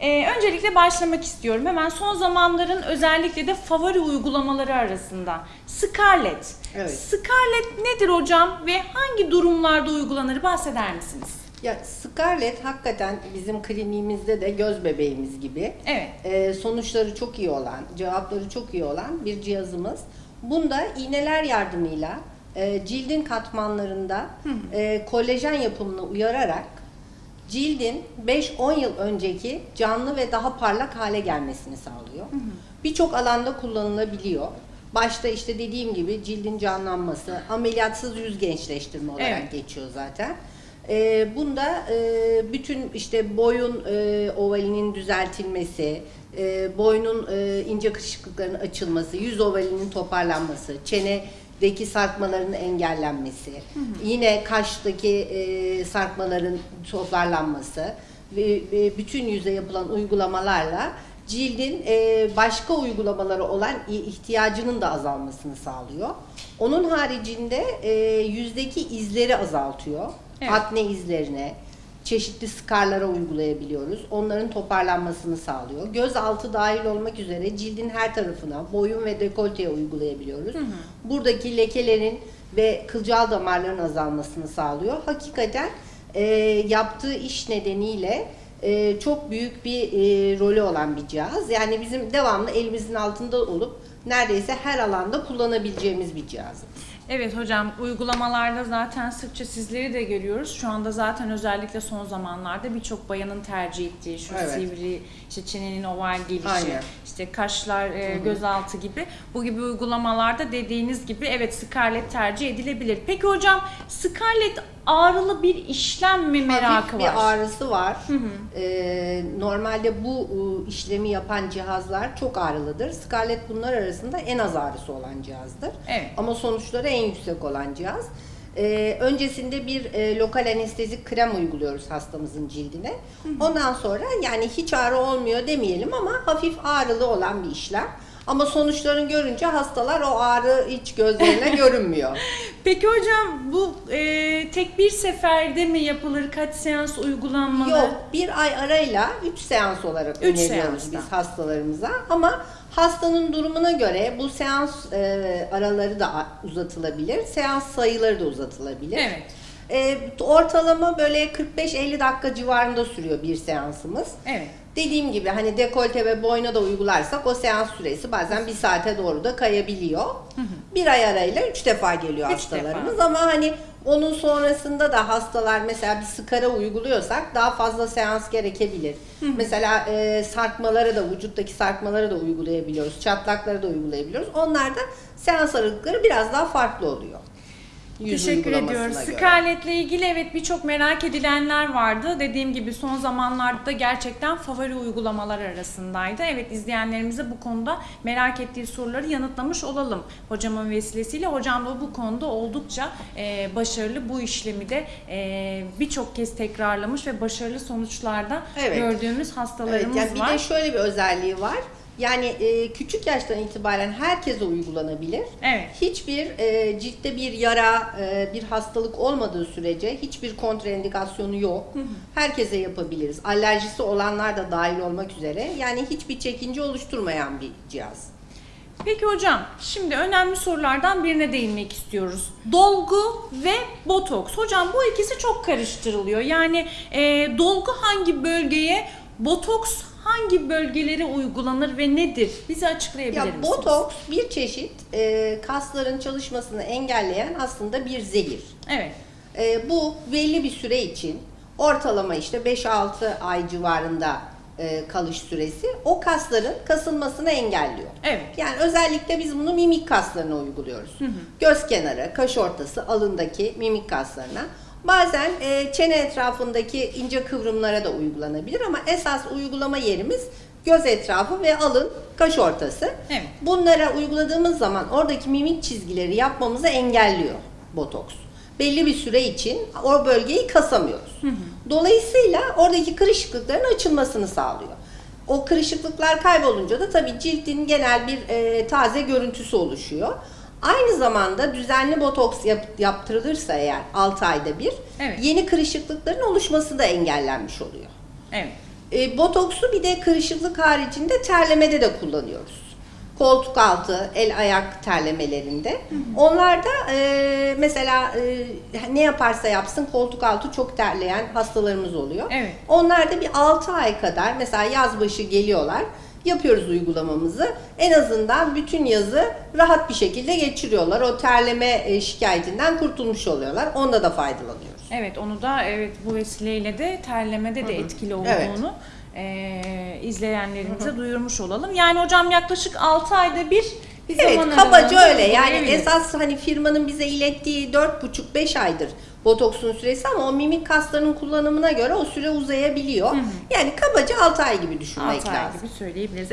Ee, öncelikle başlamak istiyorum. Hemen son zamanların özellikle de favori uygulamaları arasında. Scarlett. Evet. Scarlett nedir hocam ve hangi durumlarda uygulanır bahseder misiniz? Ya Scarlett hakikaten bizim kliniğimizde de göz bebeğimiz gibi. Evet. Ee, sonuçları çok iyi olan, cevapları çok iyi olan bir cihazımız. Bunda iğneler yardımıyla e, cildin katmanlarında e, kolajen yapımını uyararak cildin 5-10 yıl önceki canlı ve daha parlak hale gelmesini sağlıyor. Birçok alanda kullanılabiliyor. Başta işte dediğim gibi cildin canlanması, ameliyatsız yüz gençleştirme olarak Evet. geçiyor zaten. Ee, bunda e, bütün işte boyun e, ovalinin düzeltilmesi, e, boynun e, ince kırışıklıkların açılması, yüz ovalinin toparlanması, çenedeki sarkmaların engellenmesi, yine kaştaki e, sarkmaların toparlanması ve, ve bütün yüze yapılan uygulamalarla cildin e, başka uygulamaları olan ihtiyacının da azalmasını sağlıyor. Onun haricinde e, yüzdeki izleri azaltıyor. Evet. Akne izlerine, çeşitli skarlara uygulayabiliyoruz. Onların toparlanmasını sağlıyor. Göz altı dahil olmak üzere cildin her tarafına, boyun ve dekolteye uygulayabiliyoruz. Buradaki lekelerin ve kılcal damarların azalmasını sağlıyor. Hakikaten e, yaptığı iş nedeniyle e, çok büyük bir e, rolü olan bir cihaz. Yani bizim devamlı elimizin altında olup neredeyse her alanda kullanabileceğimiz bir cihaz. Evet hocam uygulamalarda zaten sıkça sizleri de görüyoruz. Şu anda zaten özellikle son zamanlarda birçok bayanın tercih ettiği şu Evet. sivri, işte çenenin oval gelişi, Aynen. işte kaşlar, e, gözaltı gibi bu gibi uygulamalarda dediğiniz gibi evet Scarlett tercih edilebilir. Peki hocam Scarlett ağrılı bir işlem mi merakı Hafif var? bir ağrısı var. Ee, normalde bu işlemi yapan cihazlar çok ağrılıdır. Scarlett bunlar arasında en az ağrısı olan cihazdır. Evet. Ama sonuçları en yüksek olan cihaz. Ee, öncesinde bir e, lokal anestezik krem uyguluyoruz hastamızın cildine. Ondan sonra yani hiç ağrı olmuyor demeyelim ama hafif ağrılı olan bir işlem. Ama sonuçlarını görünce hastalar o ağrı hiç gözlerine görünmüyor. Peki hocam bu e, tek bir seferde mi yapılır? Kaç seans uygulanmalı? Yok, bir ay arayla 3 seans olarak Üç öneriyoruz seanstan. biz hastalarımıza. Ama hastanın durumuna göre bu seans e, araları da uzatılabilir, seans sayıları da uzatılabilir. Evet. E, ortalama böyle 45-50 dakika civarında sürüyor bir seansımız. Evet. Dediğim gibi hani dekolte ve boyna da uygularsak o seans süresi bazen bir saate doğru da kayabiliyor. Bir ay arayla üç defa geliyor Üç hastalarımız ama hani onun sonrasında da hastalar mesela bir skara uyguluyorsak daha fazla seans gerekebilir. Mesela e, sarkmaları da vücuttaki sarkmaları da uygulayabiliyoruz. Çatlakları da uygulayabiliyoruz. Onlar da seans aralıkları biraz daha farklı oluyor. Teşekkür ediyoruz. göre. Scarlett'le ilgili evet birçok merak edilenler vardı. Dediğim gibi son zamanlarda da gerçekten favori uygulamalar arasındaydı. Evet izleyenlerimize bu konuda merak ettiği soruları yanıtlamış olalım. Hocamın vesilesiyle hocam da bu konuda oldukça e, başarılı. Bu işlemi de e, birçok kez tekrarlamış ve başarılı sonuçlarda Evet. gördüğümüz Evet, hastalarımız yani bir var. de şöyle bir özelliği var. Yani e, küçük yaştan itibaren herkese uygulanabilir. Evet. Hiçbir e, ciltte bir yara, e, bir hastalık olmadığı sürece hiçbir kontraindikasyonu yok. Herkese yapabiliriz. Alerjisi olanlar da dahil olmak üzere. Yani hiçbir çekince oluşturmayan bir cihaz. Peki hocam, şimdi önemli sorulardan birine değinmek istiyoruz. Dolgu ve botoks. Hocam bu ikisi çok karıştırılıyor. Yani e, dolgu hangi bölgeye, botoks hangi bölgelere uygulanır ve nedir? Bize açıklayabilir Ya misiniz? botoks bir çeşit e, kasların çalışmasını engelleyen aslında bir zehir. Evet. E, bu belli bir süre için ortalama işte 5-6 ay civarında e, kalış süresi o kasların kasılmasını engelliyor. Evet. Yani özellikle biz bunu mimik kaslarına uyguluyoruz. Göz kenarı, kaş ortası, alındaki mimik kaslarına. Bazen e, çene etrafındaki ince kıvrımlara da uygulanabilir ama esas uygulama yerimiz göz etrafı ve alın, kaş ortası. Evet. Bunlara uyguladığımız zaman oradaki mimik çizgileri yapmamızı engelliyor botoks. Belli bir süre için o bölgeyi kasamıyoruz. Dolayısıyla oradaki kırışıklıkların açılmasını sağlıyor. O kırışıklıklar kaybolunca da tabii cildin genel bir e, taze görüntüsü oluşuyor. Aynı zamanda düzenli botoks yap- yaptırılırsa eğer 6 ayda bir Evet. yeni kırışıklıkların oluşması da engellenmiş oluyor. Evet. E, botoksu bir de kırışıklık haricinde terlemede de kullanıyoruz. Koltuk altı, el ayak terlemelerinde. Onlarda e, mesela e, ne yaparsa yapsın koltuk altı çok terleyen hastalarımız oluyor. Evet. Onlarda bir 6 ay kadar mesela yaz başı geliyorlar. Yapıyoruz uygulamamızı. En azından bütün yazı rahat bir şekilde geçiriyorlar. O terleme e, şikayetinden kurtulmuş oluyorlar. Onda da faydalanıyoruz. Evet onu da evet bu vesileyle de terlemede de etkili Evet. olduğunu e, izleyenlerimize duyurmuş olalım. Yani hocam yaklaşık 6 ayda bir bir Evet zaman kabaca öyle. Yani esas hani firmanın bize ilettiği 4,5-5 aydır botoksun süresi ama o mimik kaslarının kullanımına göre o süre uzayabiliyor. Yani kabaca 6 ay gibi düşünmek 6 ay lazım. gibi söyleyebiliriz.